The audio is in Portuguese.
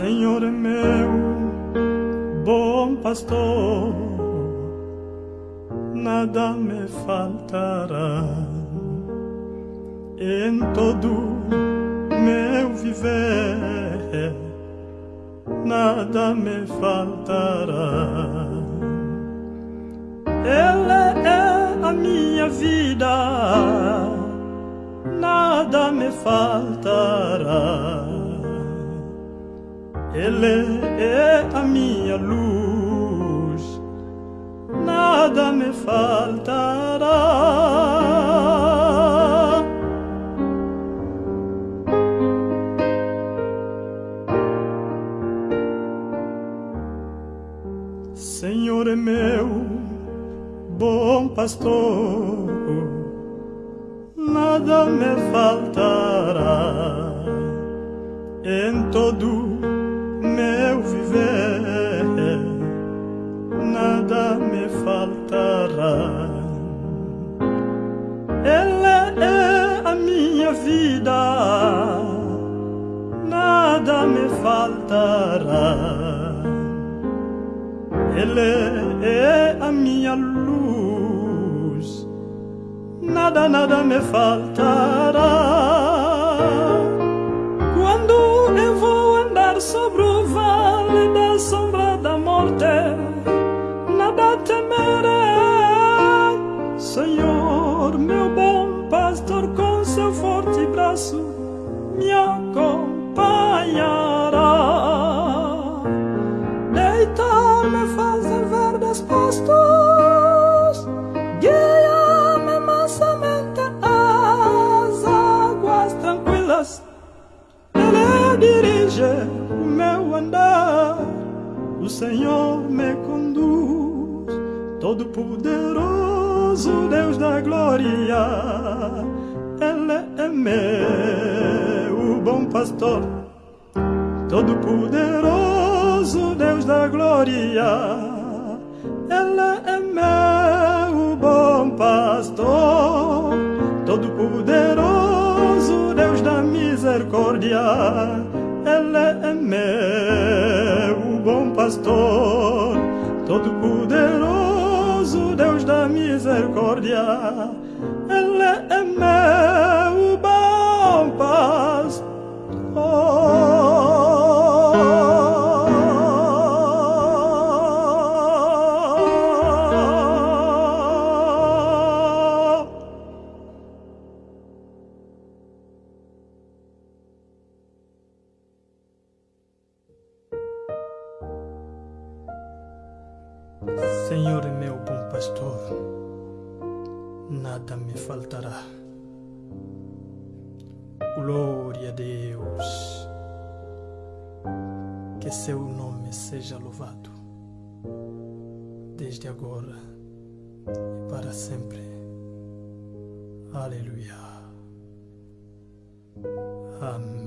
Senhor é meu bom pastor, nada me faltará em todo meu viver, nada me faltará. Ele é a minha vida, nada me faltará. Ele é a minha luz, nada me faltará. Senhor é meu bom pastor, nada me faltará faltará. Ele é a minha vida, nada me faltará. Ele é a minha luz, nada, nada me faltará. Quando eu vou andar sobre o vale da sombra Senhor, meu bom pastor, com seu forte braço me acompanhará. Deitar-me fazer verdes pastos, guia-me mansamente às águas tranquilas. Ele dirige o meu andar, o Senhor me conduz, Todo-Poderoso Deus da glória. Ele é meu bom pastor, Todo-Poderoso Deus da glória. Ele é meu bom pastor, Todo-Poderoso Deus da misericórdia. Ele é meu bom pastor, Todo-Poderoso Deus da misericórdia. Senhor é meu bom pastor, nada me faltará. Glória a Deus, que seu nome seja louvado, desde agora e para sempre. Aleluia. Amém.